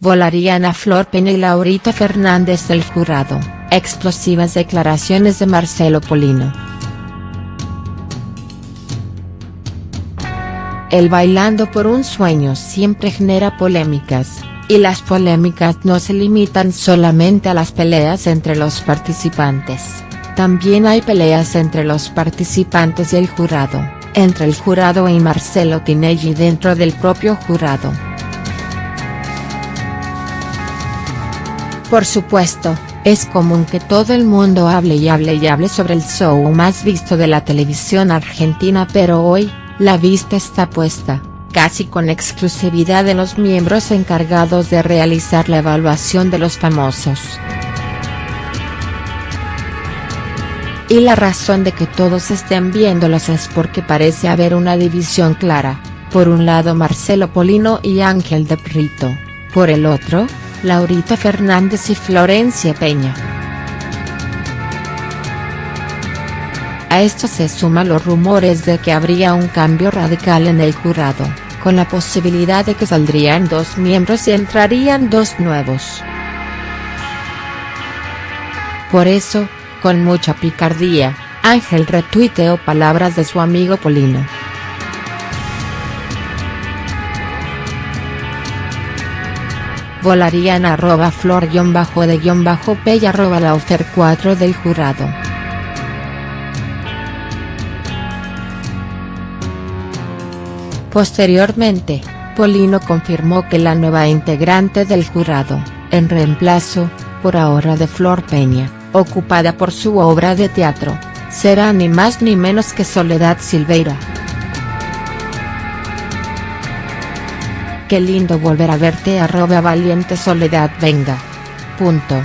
volarían a Flor Peña y Laurita Fernández del jurado, explosivas declaraciones de Marcelo Polino. El Bailando por un Sueño siempre genera polémicas, y las polémicas no se limitan solamente a las peleas entre los participantes, también hay peleas entre los participantes y el jurado, entre el jurado y Marcelo Tinelli dentro del propio jurado. Por supuesto, es común que todo el mundo hable y hable y hable sobre el show más visto de la televisión argentina pero hoy, la vista está puesta, casi con exclusividad en los miembros encargados de realizar la evaluación de los famosos. Y la razón de que todos estén viéndolos es porque parece haber una división clara, por un lado Marcelo Polino y Ángel de Prito, por el otro, Laurita Fernández y Florencia Peña. A esto se suman los rumores de que habría un cambio radical en el jurado, con la posibilidad de que saldrían dos miembros y entrarían dos nuevos. Por eso, con mucha picardía, Ángel retuiteó palabras de su amigo Polino. Volarían arroba flor guion bajo de guion bajo y arroba la ofer 4 del jurado. Posteriormente, Polino confirmó que la nueva integrante del jurado, en reemplazo, por ahora de Flor Peña, ocupada por su obra de teatro, será ni más ni menos que Soledad Silveira. Qué lindo volver a verte arroba valiente soledad venga. Punto.